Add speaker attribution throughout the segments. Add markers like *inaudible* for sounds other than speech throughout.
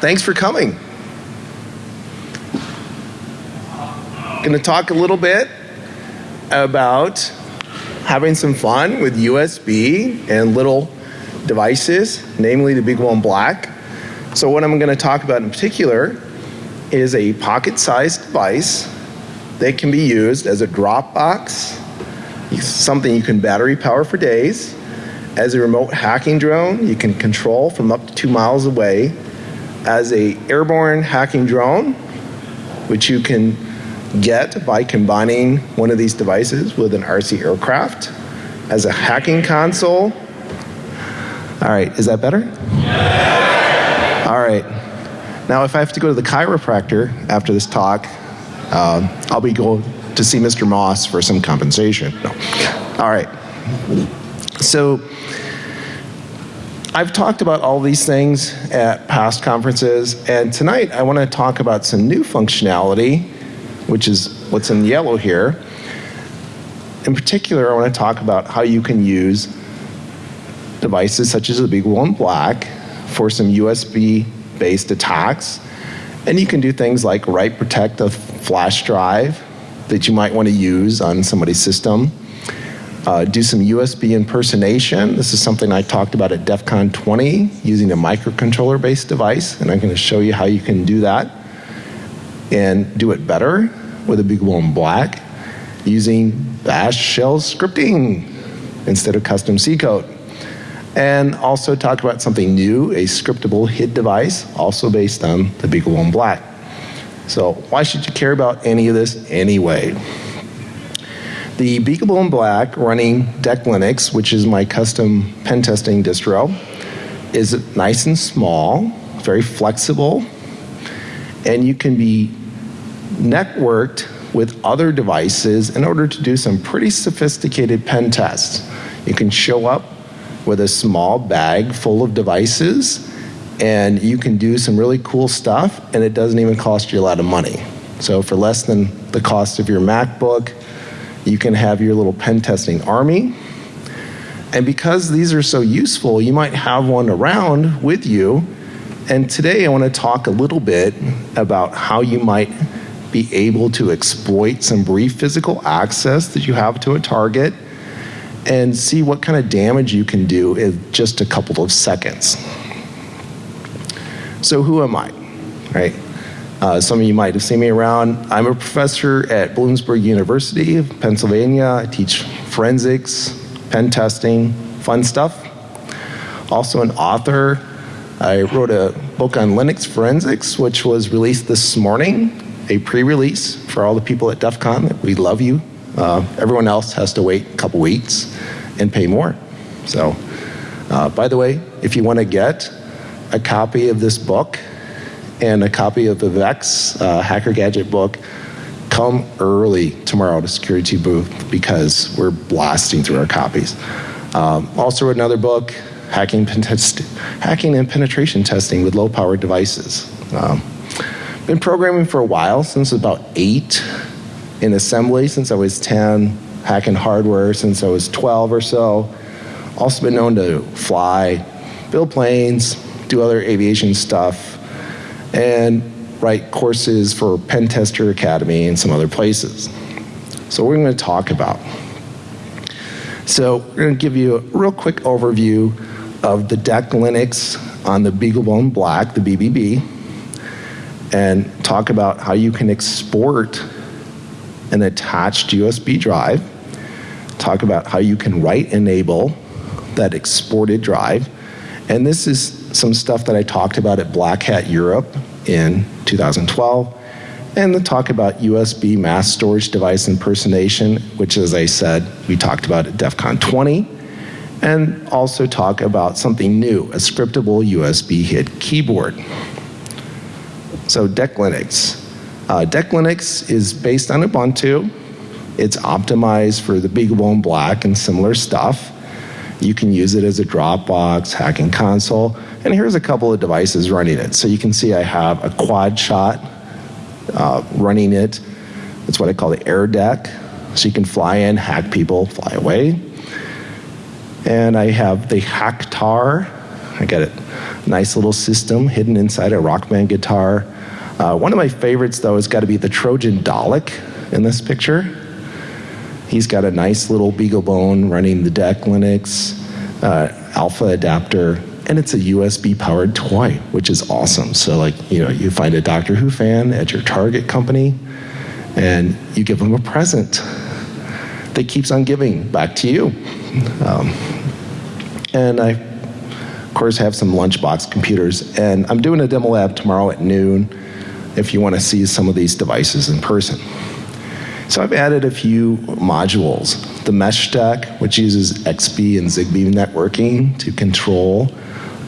Speaker 1: thanks for coming. Going to talk a little bit about having some fun with USB and little devices, namely the big one Black. So what I'm going to talk about in particular is a pocket-sized device that can be used as a drop box, something you can battery power for days, as a remote hacking drone you can control from up to two miles away, as a airborne hacking drone, which you can get by combining one of these devices with an RC aircraft, as a hacking console. All right, is that better? All right. Now, if I have to go to the chiropractor after this talk, uh, I'll be going to see Mr. Moss for some compensation. No. All right. So, I've talked about all these things at past conferences, and tonight I want to talk about some new functionality, which is what's in yellow here. In particular, I want to talk about how you can use devices such as the BeagleBone Black for some USB based attacks. And you can do things like write protect a flash drive that you might want to use on somebody's system uh, do some USB impersonation. This is something I talked about at DEF CON 20 using a microcontroller based device, and I'm going to show you how you can do that and do it better with a BeagleBone Black using bash shell scripting instead of custom C code. And also talk about something new, a scriptable HID device, also based on the BeagleBone Black. So, why should you care about any of this anyway? The BeagleBone Black running DEC Linux, which is my custom pen testing distro, is nice and small, very flexible, and you can be networked with other devices in order to do some pretty sophisticated pen tests. You can show up with a small bag full of devices and you can do some really cool stuff and it doesn't even cost you a lot of money. So for less than the cost of your MacBook, you can have your little pen testing army. And because these are so useful, you might have one around with you. And today I want to talk a little bit about how you might be able to exploit some brief physical access that you have to a target and see what kind of damage you can do in just a couple of seconds. So who am I, right? Uh, some of you might have seen me around. I'm a professor at Bloomsburg University Pennsylvania. I teach forensics, pen testing, fun stuff. Also, an author. I wrote a book on Linux forensics, which was released this morning, a pre release for all the people at DEF CON. We love you. Uh, everyone else has to wait a couple weeks and pay more. So, uh, by the way, if you want to get a copy of this book, and a copy of the Vex uh, Hacker Gadget book, come early tomorrow to security booth because we're blasting through our copies. Um, also another book, hacking, hacking and penetration testing with low power devices. Um, been programming for a while, since about eight in assembly, since I was 10, hacking hardware since I was 12 or so. Also been known to fly, build planes, do other aviation stuff, and write courses for Pen Tester Academy and some other places. So we're going to talk about. So we're going to give you a real quick overview of the DEC Linux on the BeagleBone Black, the BBB, and talk about how you can export an attached USB drive, talk about how you can write enable that exported drive, and this is some stuff that I talked about at Black Hat Europe in 2012, and the talk about USB mass storage device impersonation, which, as I said, we talked about at DEF CON 20, and also talk about something new, a scriptable USB HID keyboard. So DEC Linux. Uh, DEC Linux is based on Ubuntu. It's optimized for the BeagleBone Black and similar stuff. You can use it as a Dropbox, hacking console, and here's a couple of devices running it. So you can see I have a quad shot uh, running it. That's what I call the air deck. So you can fly in, hack people, fly away. And I have the Hacktar, I got a nice little system hidden inside a Rockman guitar. Uh, one of my favorites, though, has got to be the Trojan Dalek in this picture. He's got a nice little BeagleBone running the DEC Linux uh, alpha adapter, and it's a USB powered toy, which is awesome. So, like, you know, you find a Doctor Who fan at your Target company, and you give them a present that keeps on giving back to you. Um, and I, of course, have some lunchbox computers, and I'm doing a demo lab tomorrow at noon if you want to see some of these devices in person. So I've added a few modules. The mesh stack, which uses XBee and Zigbee networking to control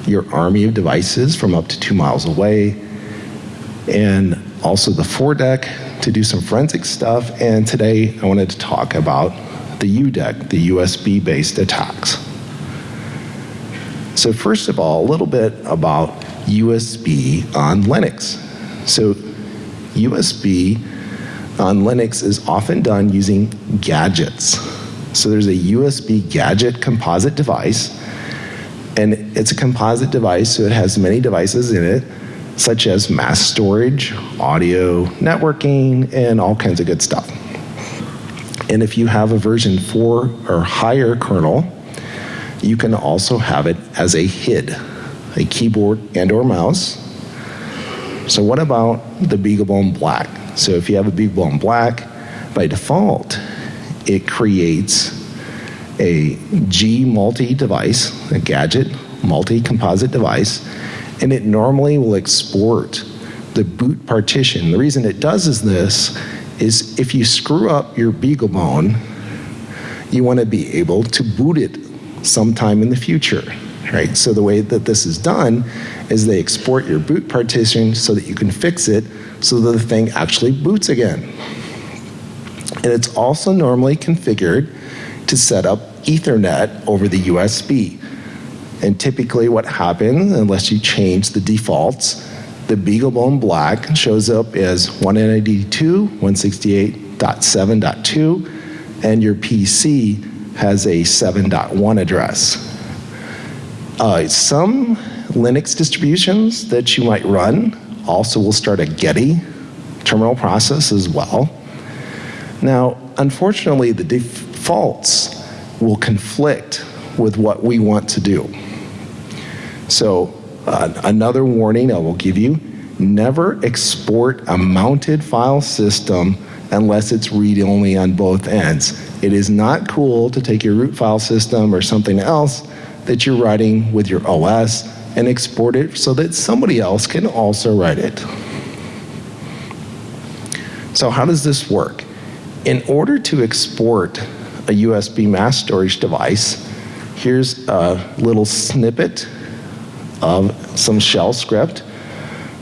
Speaker 1: your army of devices from up to two miles away. And also the ForDeck to do some forensic stuff. And today I wanted to talk about the UDEC, the USB based attacks. So, first of all, a little bit about USB on Linux. So, USB on Linux is often done using gadgets. So, there's a USB gadget composite device, and it's a composite device, so it has many devices in it, such as mass storage, audio, networking, and all kinds of good stuff. And if you have a version 4 or higher kernel, you can also have it as a HID, a keyboard and or mouse. So what about the BeagleBone Black? So if you have a BeagleBone Black, by default, it creates a G multi device, a gadget multi composite device, and it normally will export the boot partition. The reason it does is this is if you screw up your BeagleBone, you want to be able to boot it sometime in the future, right? So the way that this is done is they export your boot partition so that you can fix it so the thing actually boots again. And it's also normally configured to set up Ethernet over the USB. And typically what happens, unless you change the defaults, the BeagleBone Black shows up as 192, 168.7.2, and your PC has a 7.1 address. Uh, some Linux distributions that you might run also will start a Getty terminal process as well. Now, unfortunately, the defaults will conflict with what we want to do. So, uh, another warning I will give you never export a mounted file system unless it's read only on both ends. It is not cool to take your root file system or something else that you're writing with your OS and export it so that somebody else can also write it. So, how does this work? In order to export a USB mass storage device, here's a little snippet of some shell script.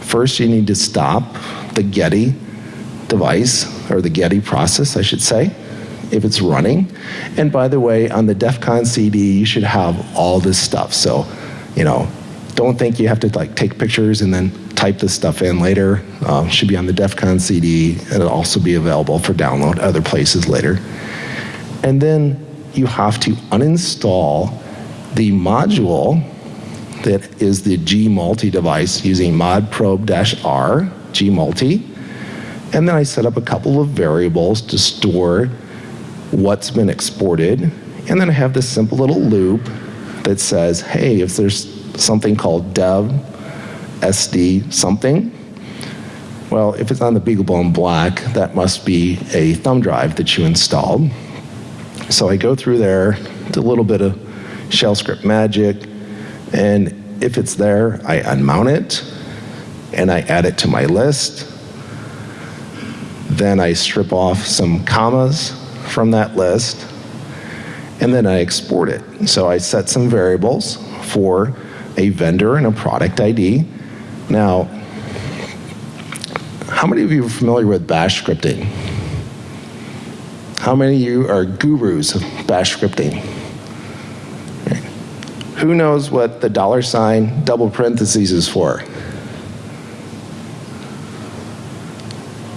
Speaker 1: First, you need to stop the Getty device, or the Getty process, I should say if it's running. And by the way, on the DEF CON CD, you should have all this stuff. So, you know, don't think you have to like take pictures and then type this stuff in later. Uh, should be on the DEF CON CD, and it'll also be available for download other places later. And then you have to uninstall the module that is the G-Multi device using modprobe-r, G-Multi. And then I set up a couple of variables to store what's been exported, and then I have this simple little loop that says, hey, if there's something called dev SD something, well, if it's on the BeagleBone Black, that must be a thumb drive that you installed. So I go through there, do a little bit of shell script magic, and if it's there, I unmount it and I add it to my list. Then I strip off some commas from that list, and then I export it. So I set some variables for a vendor and a product ID. Now, how many of you are familiar with bash scripting? How many of you are gurus of bash scripting? Who knows what the dollar sign double parentheses is for?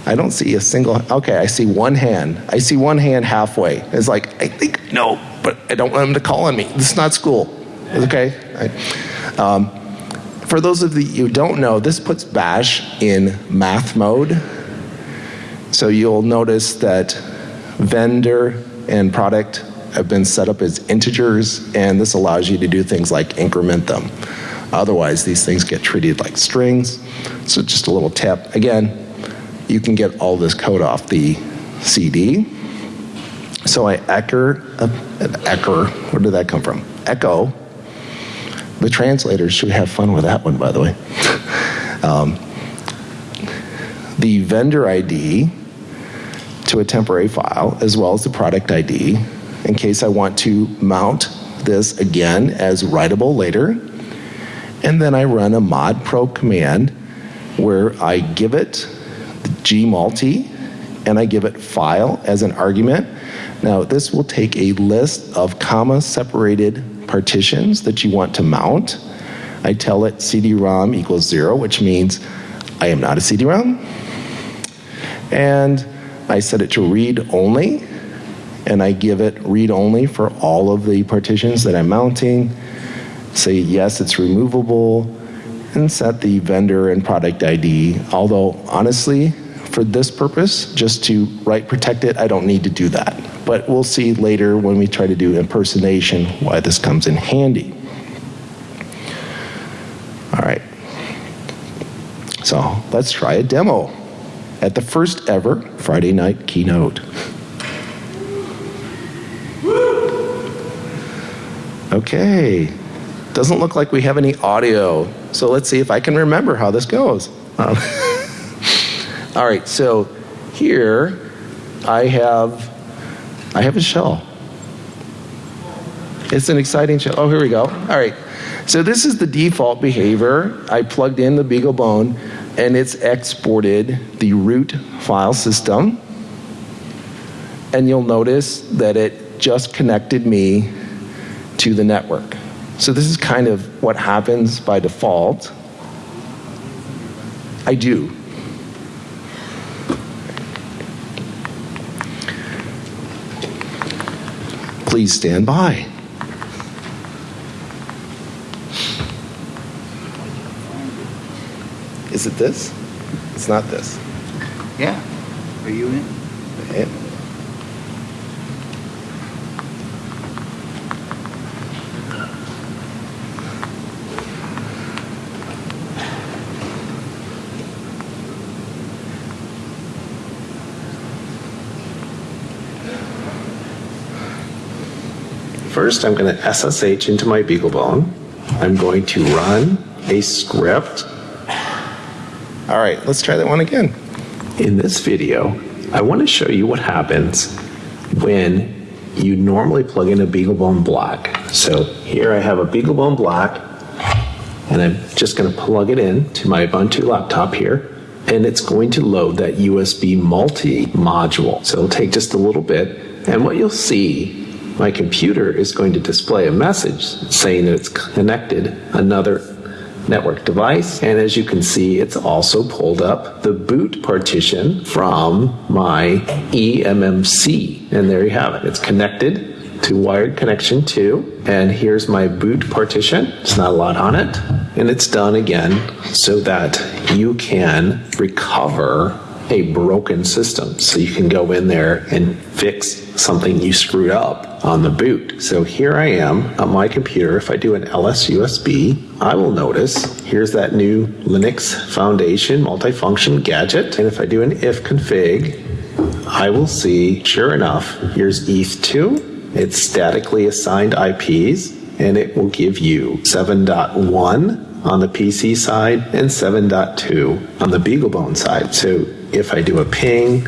Speaker 1: I don't see a single. Okay, I see one hand. I see one hand halfway. It's like I think no, but I don't want them to call on me. This is not school. Okay. I, Um, for those of you who don't know, this puts bash in math mode. So you'll notice that vendor and product have been set up as integers, and this allows you to do things like increment them. Otherwise, these things get treated like strings. So just a little tip. Again, you can get all this code off the CD. So I echo, uh, echo, where did that come from? Echo. The translators should have fun with that one, by the way. Um, the vendor ID to a temporary file, as well as the product ID, in case I want to mount this again as writable later. And then I run a mod pro command where I give it gmulti and I give it file as an argument. Now this will take a list of comma separated partitions that you want to mount. I tell it CD-ROM equals zero, which means I am not a CD-ROM. And I set it to read only, and I give it read only for all of the partitions that I'm mounting. Say yes, it's removable, and set the vendor and product ID. Although honestly, for this purpose, just to write protect it, I don't need to do that. But we'll see later when we try to do impersonation why this comes in handy. All right. So let's try a demo at the first ever Friday night keynote. Okay, doesn't look like we have any audio. So let's see if I can remember how this goes. Um, *laughs* all right, so here I have I have a shell. It's an exciting shell. Oh, here we go. All right. So this is the default behavior. I plugged in the BeagleBone and it's exported the root file system. And you'll notice that it just connected me to the network. So this is kind of what happens by default. I do. Please stand by. Is it this? It's not this.
Speaker 2: Yeah. Are you in?
Speaker 1: First, I'm going to SSH into my BeagleBone. I'm going to run a script. All right, let's try that one again. In this video, I want to show you what happens when you normally plug in a BeagleBone block. So here I have a BeagleBone block, and I'm just going to plug it in to my Ubuntu laptop here, and it's going to load that USB multi module. So it'll take just a little bit, and what you'll see my computer is going to display a message saying that it's connected another network device. And as you can see, it's also pulled up the boot partition from my eMMC. And there you have it. It's connected to wired connection 2. And here's my boot partition. It's not a lot on it. And it's done again so that you can recover a broken system. So you can go in there and fix something you screwed up on the boot. So here I am on my computer. If I do an ls USB, I will notice here's that new Linux Foundation multifunction gadget. And if I do an if config, I will see, sure enough, here's ETH2. It's statically assigned IPs, and it will give you 7.1 on the PC side and 7.2 on the BeagleBone side. So if I do a ping,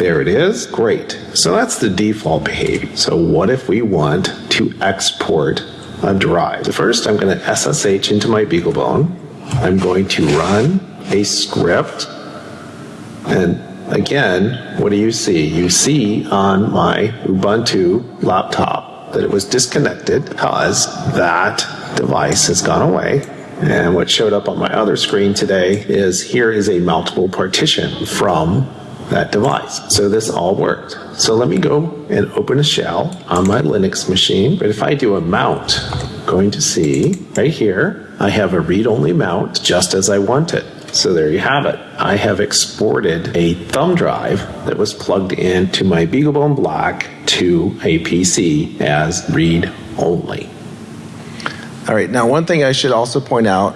Speaker 1: there it is. Great. So that's the default behavior. So what if we want to export a drive? So First, I'm going to SSH into my BeagleBone. I'm going to run a script. And again, what do you see? You see on my Ubuntu laptop that it was disconnected because that device has gone away and what showed up on my other screen today is here is a multiple partition from that device. So this all worked. So let me go and open a shell on my Linux machine. But if I do a mount, I'm going to see right here,
Speaker 3: I have a read-only mount just as I want it. So there you have it. I have exported a thumb drive that was plugged into my BeagleBone Black to a PC as read only.
Speaker 1: All right, now one thing I should also point out,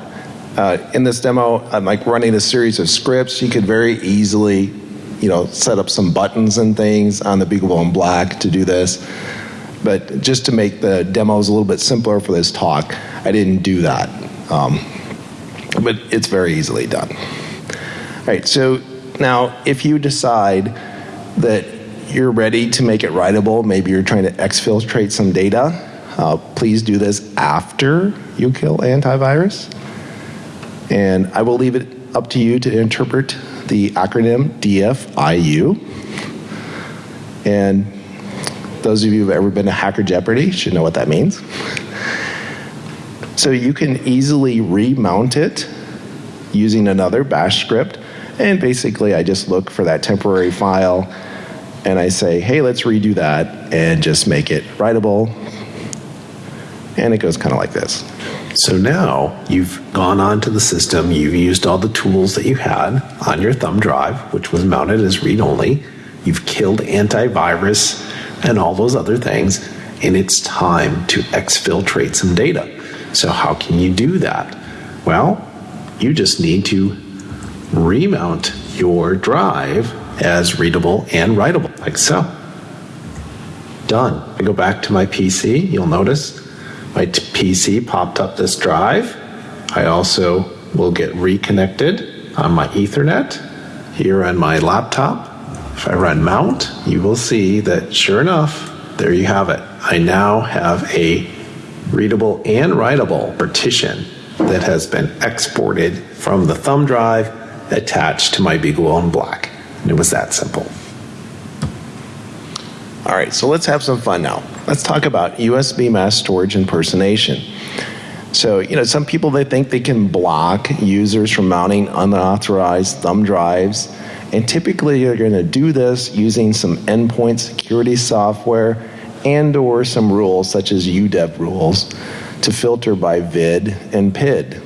Speaker 1: uh, in this demo, I'm like running a series of scripts. You could very easily, you know, set up some buttons and things on the BeagleBone Black to do this. But just to make the demos a little bit simpler for this talk, I didn't do that. Um, but it's very easily done. All right, so now if you decide that you're ready to make it writable, maybe you're trying to exfiltrate some data, uh, please do this after you kill antivirus. And I will leave it up to you to interpret the acronym DFIU. And those of you who've ever been to Hacker Jeopardy should know what that means. So you can easily remount it using another bash script. And basically, I just look for that temporary file and I say, hey, let's redo that and just make it writable. And it goes kind of like this.
Speaker 3: So now you've gone onto the system, you've used all the tools that you had on your thumb drive, which was mounted as read only. You've killed antivirus and all those other things, and it's time to exfiltrate some data. So, how can you do that? Well, you just need to remount your drive as readable and writable, like so. Done. I go back to my PC, you'll notice my PC popped up this drive. I also will get reconnected on my Ethernet here on my laptop. If I run mount, you will see that sure enough, there you have it. I now have a readable and writable partition that has been exported from the thumb drive attached to my BeagleBone Black. And it was that simple.
Speaker 1: All right, so let's have some fun now. Let's talk about USB mass storage impersonation. So, you know, some people they think they can block users from mounting unauthorized thumb drives, and typically you're going to do this using some endpoint security software and or some rules such as UDEV rules to filter by vid and PID.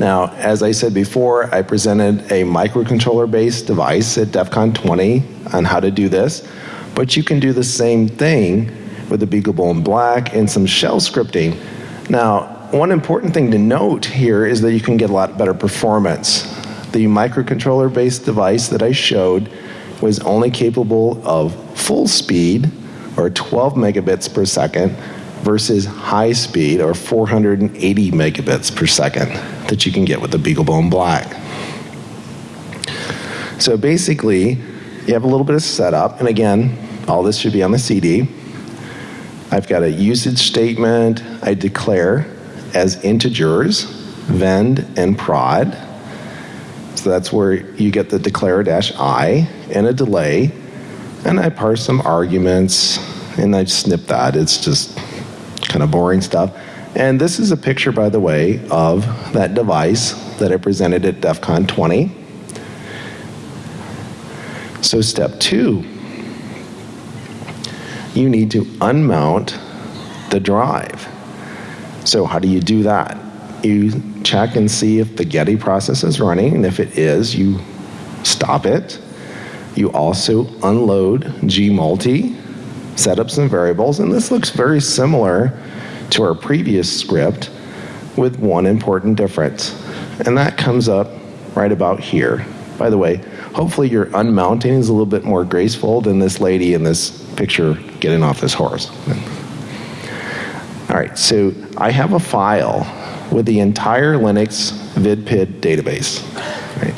Speaker 1: Now, as I said before, I presented a microcontroller based device at DEF CON 20 on how to do this, but you can do the same thing with the BeagleBone Black and some shell scripting. Now, one important thing to note here is that you can get a lot better performance. The microcontroller based device that I showed was only capable of full speed or 12 megabits per second versus high speed or 480 megabits per second that you can get with the BeagleBone Black. So basically, you have a little bit of setup, and again, all this should be on the CD. I've got a usage statement I declare as integers, vend and prod. So that's where you get the declare dash i and a delay. And I parse some arguments and I snip that. It's just kind of boring stuff. And this is a picture, by the way, of that device that I presented at DEF CON 20. So step two, you need to unmount the drive. So how do you do that? You check and see if the Getty process is running, and if it is, you stop it. You also unload gmulti, set up some variables, and this looks very similar to our previous script with one important difference. And that comes up right about here. By the way, hopefully your unmounting is a little bit more graceful than this lady in this picture getting off this horse. All right, so I have a file with the entire Linux vidpid database. Right?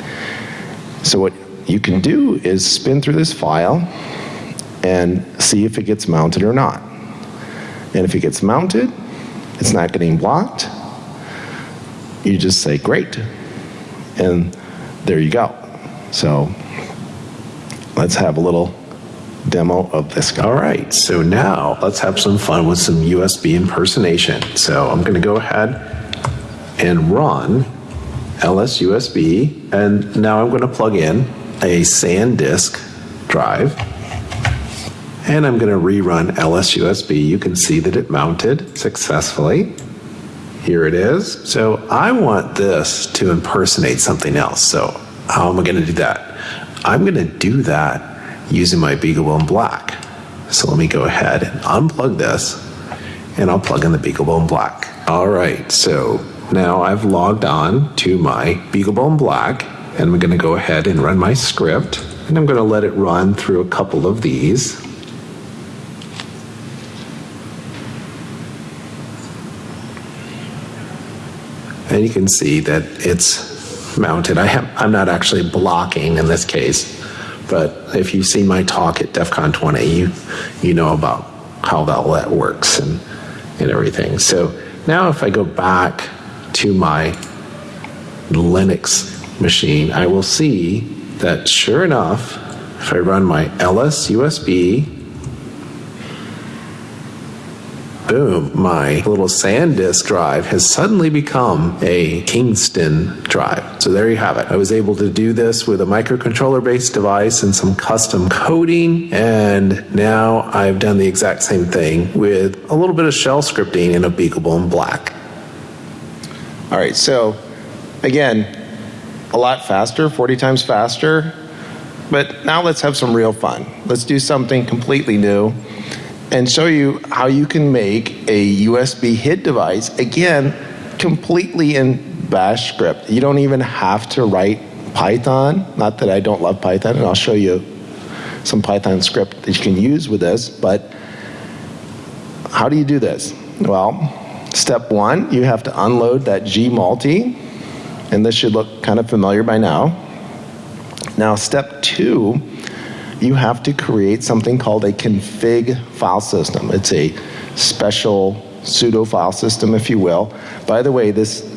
Speaker 1: So what you can do is spin through this file and see if it gets mounted or not. And if it gets mounted, it's not getting blocked, you just say great. And there you go. So let's have a little demo of this.
Speaker 3: All right, so now let's have some fun with some USB impersonation. So I'm going to go ahead and run LSUSB, and now I'm going to plug in a SanDisk drive, and I'm going to rerun LSUSB. You can see that it mounted successfully. Here it is. So I want this to impersonate something else. So how am I going to do that? I'm going to do that using my BeagleBone Black. So let me go ahead and unplug this and I'll plug in the BeagleBone Black. All right, so now I've logged on to my BeagleBone Black and I'm going to go ahead and run my script and I'm going to let it run through a couple of these. And you can see that it's mounted. I have, I'm not actually blocking in this case, but if you've seen my talk at DEF CON 20, you, you know about how all that works and, and everything. So now if I go back to my Linux machine, I will see that sure enough, if I run my ls USB boom, my little SanDisk drive has suddenly become a Kingston drive. So there you have it. I was able to do this with a microcontroller based device and some custom coding. And now I've done the exact same thing with a little bit of shell scripting in a BeagleBone Black.
Speaker 1: All right, so again, a lot faster, 40 times faster. But now let's have some real fun. Let's do something completely new and show you how you can make a USB HID device, again, completely in bash script. You don't even have to write Python. Not that I don't love Python, and I'll show you some Python script that you can use with this, but how do you do this? Well, step one, you have to unload that gmulti, and this should look kind of familiar by now. Now, step two, you have to create something called a config file system. It's a special pseudo file system, if you will. By the way, this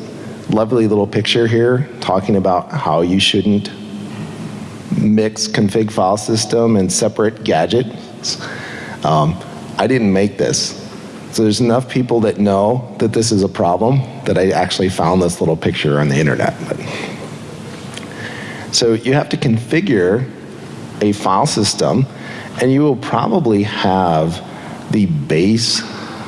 Speaker 1: lovely little picture here talking about how you shouldn't mix config file system and separate gadgets. Um, I didn't make this. So there's enough people that know that this is a problem that I actually found this little picture on the internet. But so you have to configure a file system, and you will probably have the base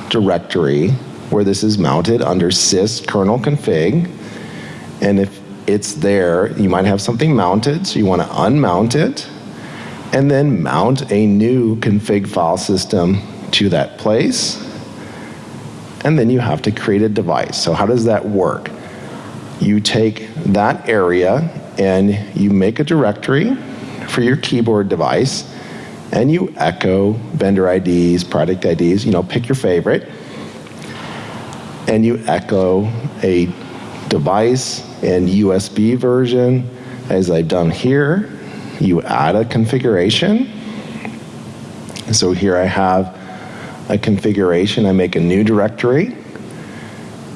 Speaker 1: directory where this is mounted under sys kernel config. And if it's there, you might have something mounted, so you want to unmount it, and then mount a new config file system to that place. And then you have to create a device. So, how does that work? You take that area and you make a directory for your keyboard device and you echo vendor IDs, product IDs, you know, pick your favorite, and you echo a device and USB version, as I've done here. You add a configuration. So here I have a configuration, I make a new directory,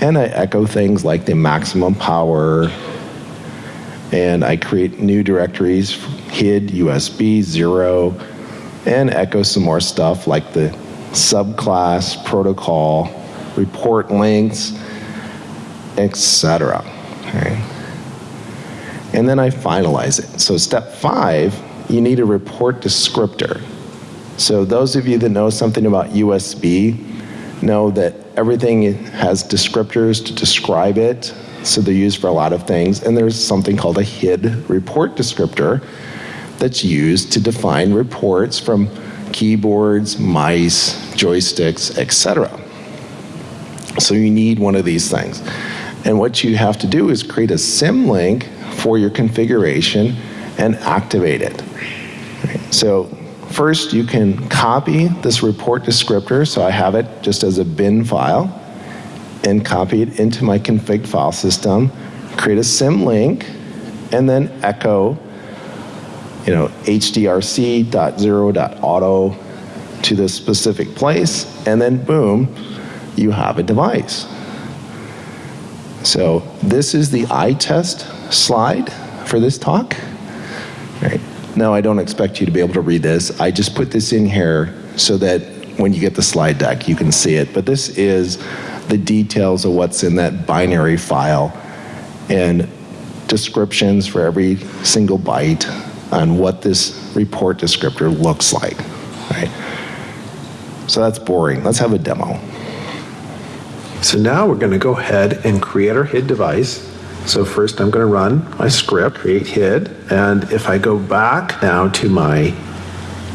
Speaker 1: and I echo things like the maximum power, and I create new directories HID, USB, zero, and echo some more stuff like the subclass, protocol, report links, etc. Okay. And then I finalize it. So step five, you need a report descriptor. So those of you that know something about USB know that everything has descriptors to describe it. So they're used for a lot of things. And there's something called a HID report descriptor that's used to define reports from keyboards, mice, joysticks, etc. So you need one of these things. And what you have to do is create a symlink for your configuration and activate it. So first you can copy this report descriptor, so I have it just as a bin file, and copy it into my config file system, create a symlink, and then echo you know, hdrc.0.auto to this specific place, and then boom, you have a device. So this is the eye test slide for this talk. Right. Now I don't expect you to be able to read this. I just put this in here so that when you get the slide deck, you can see it. But this is the details of what's in that binary file and descriptions for every single byte on what this report descriptor looks like. Right? So that's boring. Let's have a demo.
Speaker 3: So now we're going to go ahead and create our HID device. So first I'm going to run my script, create HID, and if I go back now to my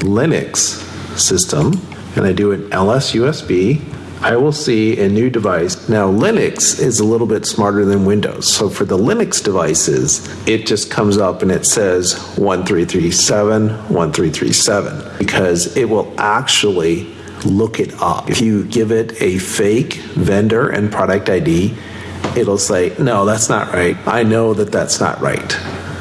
Speaker 3: Linux system and I do an ls USB, I will see a new device. Now, Linux is a little bit smarter than Windows. So for the Linux devices, it just comes up and it says 1337, 1337, because it will actually look it up. If you give it a fake vendor and product ID, it'll say, no, that's not right. I know that that's not right.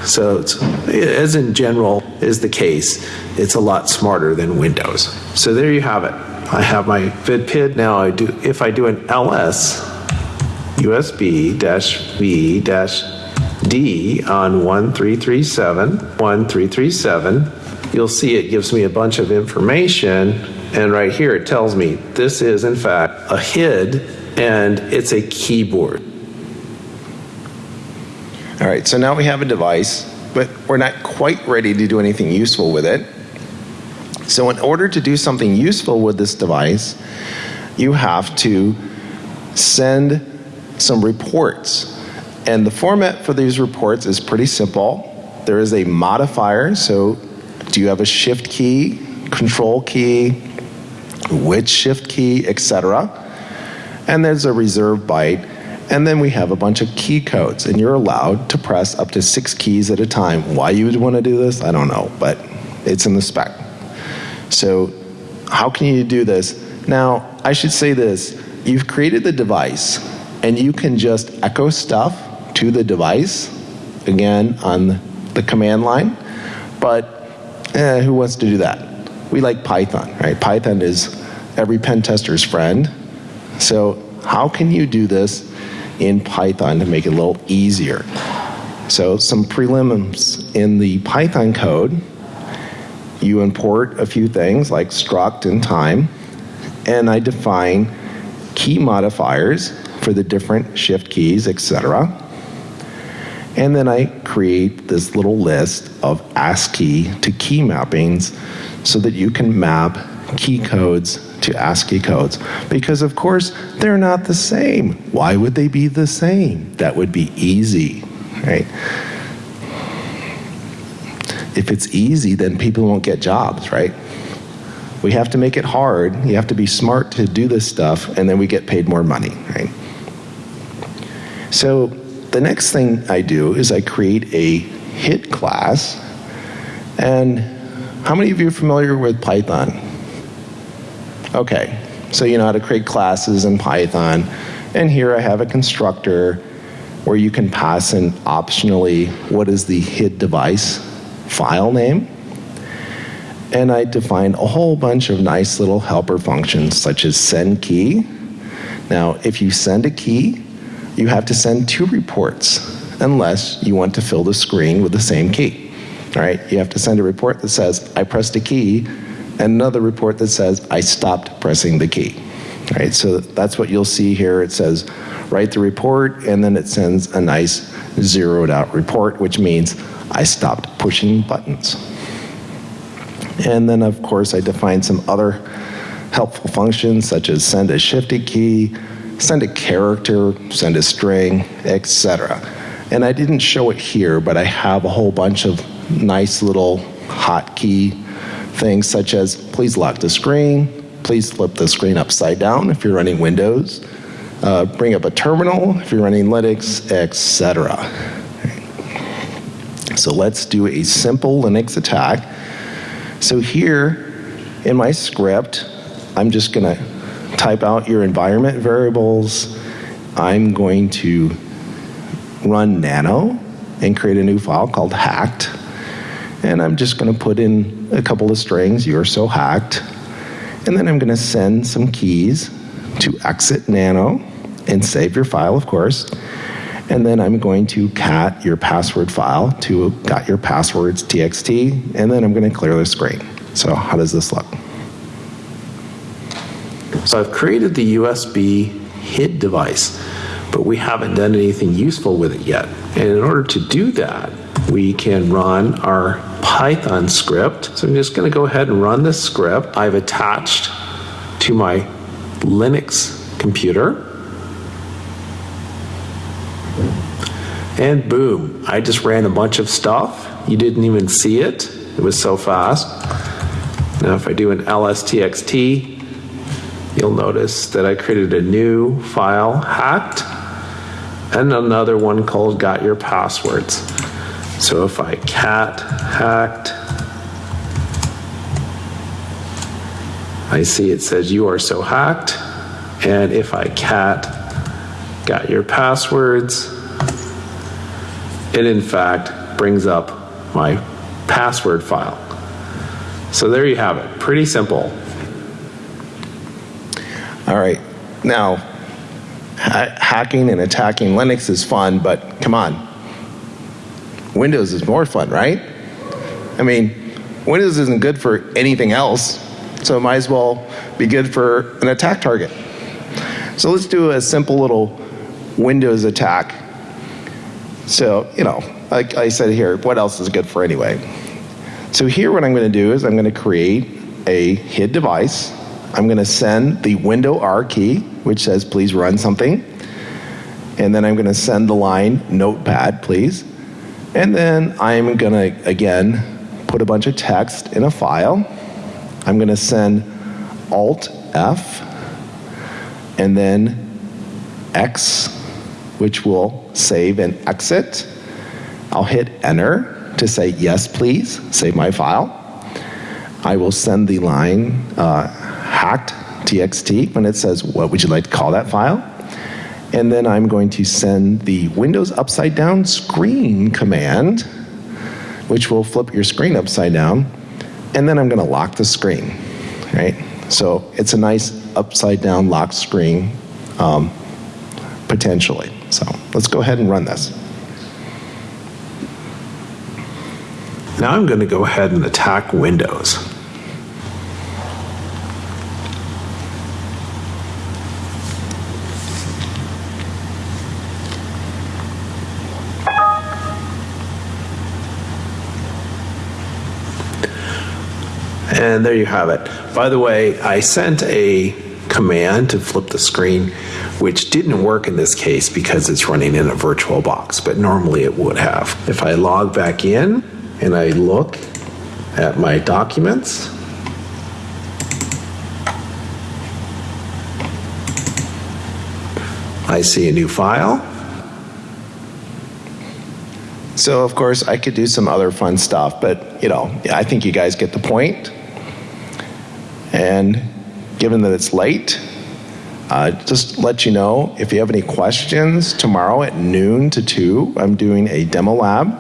Speaker 3: So, as in general is the case, it's a lot smarter than Windows. So there you have it. I have my VidPid. Now I do, if I do an ls USB V D on 1337, 1337, you'll see it gives me a bunch of information. And right here it tells me this is in fact a HID and it's a keyboard.
Speaker 1: All right, so now we have a device, but we're not quite ready to do anything useful with it. So, in order to do something useful with this device, you have to send some reports. And the format for these reports is pretty simple. There is a modifier, so do you have a shift key, control key, which shift key, etc. And there's a reserve byte. And then we have a bunch of key codes, and you're allowed to press up to six keys at a time. Why you would want to do this, I don't know, but it's in the spec. So, how can you do this? Now, I should say this you've created the device, and you can just echo stuff to the device, again, on the command line, but eh, who wants to do that? We like Python, right? Python is every pen tester's friend. So, how can you do this in Python to make it a little easier? So, some prelims in the Python code you import a few things like struct and time, and I define key modifiers for the different shift keys, etc. And then I create this little list of ASCII to key mappings so that you can map key codes to ASCII codes. Because, of course, they're not the same. Why would they be the same? That would be easy, right? If it's easy, then people won't get jobs, right? We have to make it hard. You have to be smart to do this stuff, and then we get paid more money, right? So the next thing I do is I create a hit class. And how many of you are familiar with Python? Okay, so you know how to create classes in Python. And here I have a constructor where you can pass in optionally what is the HID device file name, and I defined a whole bunch of nice little helper functions such as send key. Now, if you send a key, you have to send two reports unless you want to fill the screen with the same key. All right, you have to send a report that says, I pressed a key, and another report that says, I stopped pressing the key. Right, so that's what you'll see here. It says, write the report, and then it sends a nice zeroed out report, which means I stopped pushing buttons. And then, of course, I defined some other helpful functions such as send a shifted key, send a character, send a string, etc. And I didn't show it here, but I have a whole bunch of nice little hotkey things such as please lock the screen, please flip the screen upside down if you're running Windows, uh, bring up a terminal if you're running Linux, etc. So let's do a simple Linux attack. So here in my script, I'm just going to type out your environment variables. I'm going to run nano and create a new file called hacked. And I'm just going to put in a couple of strings, you're so hacked. And then I'm going to send some keys to exit nano and save your file, of course. And then I'm going to cat your password file to got your passwords txt, and then I'm going to clear the screen. So how does this look?
Speaker 3: So I've created the USB HID device, but we haven't done anything useful with it yet. And in order to do that, we can run our Python script. So I'm just going to go ahead and run this script I've attached to my Linux computer. And boom, I just ran a bunch of stuff. You didn't even see it. It was so fast. Now if I do an lstxt, you'll notice that I created a new file, hacked, and another one called got your passwords. So if I cat hacked, I see it says you are so hacked. And if I cat got your passwords, it in fact brings up my password file. So there you have it. Pretty simple.
Speaker 1: All right. Now, ha- hacking and attacking Linux is fun, but come on. Windows is more fun, right? I mean, Windows isn't good for anything else, so it might as well be good for an attack target. So let's do a simple little Windows attack. So, you know, like I said here, what else is good for anyway? So here what I'm going to do is I'm going to create a hid device. I'm going to send the window R key, which says please run something. And then I'm going to send the line notepad, please. And then I'm going to, again, put a bunch of text in a file. I'm going to send Alt F and then X, which will save and exit. I'll hit enter to say yes, please, save my file. I will send the line uh, hacked txt when it says what would you like to call that file. And then I'm going to send the Windows upside down screen command, which will flip your screen upside down. And then I'm going to lock the screen, right? So it's a nice upside down locked screen um, potentially. So let's go ahead and run this.
Speaker 3: Now I'm going to go ahead and attack Windows. And there you have it. By the way, I sent a command to flip the screen, which didn't work in this case because it's running in a virtual box, but normally it would have. If I log back in and I look at my documents, I see a new file.
Speaker 1: So, of course, I could do some other fun stuff, but, you know, I think you guys get the point. And given that it's late, uh, just let you know if you have any questions tomorrow at noon to 2, I'm doing a demo lab.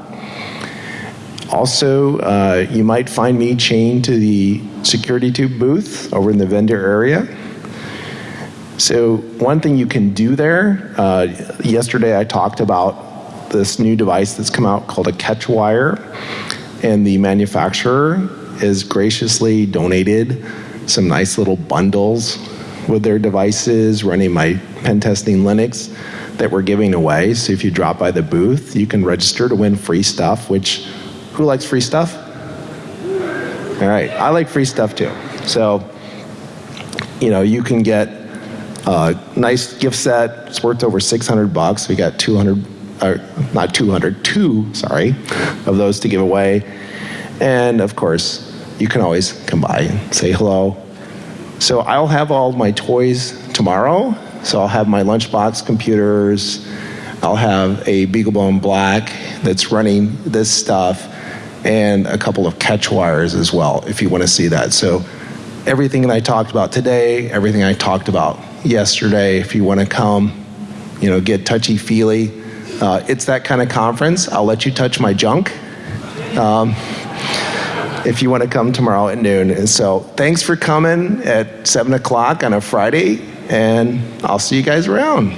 Speaker 1: Also, uh, you might find me chained to the security tube booth over in the vendor area. So, one thing you can do there, uh, yesterday I talked about this new device that's come out called a catch wire, and the manufacturer has graciously donated some nice little bundles with their devices running my pen testing Linux that we're giving away. So if you drop by the booth, you can register to win free stuff, which who likes free stuff? All right, I like free stuff too. So, you know, you can get a nice gift set. It's worth over 600 bucks. We got 200, or not 200, two, sorry, of those to give away. And of course, you can always come by and say hello. So I'll have all my toys tomorrow. So I'll have my lunchbox computers. I'll have a BeagleBone Black that's running this stuff, and a couple of catch wires as well, if you want to see that. So everything that I talked about today, everything I talked about yesterday, if you want to come, you know, get touchy feely. Uh, it's that kind of conference. I'll let you touch my junk. Um, if you want to come tomorrow at noon. And so thanks for coming at 7 o'clock on a Friday, and I'll see you guys around.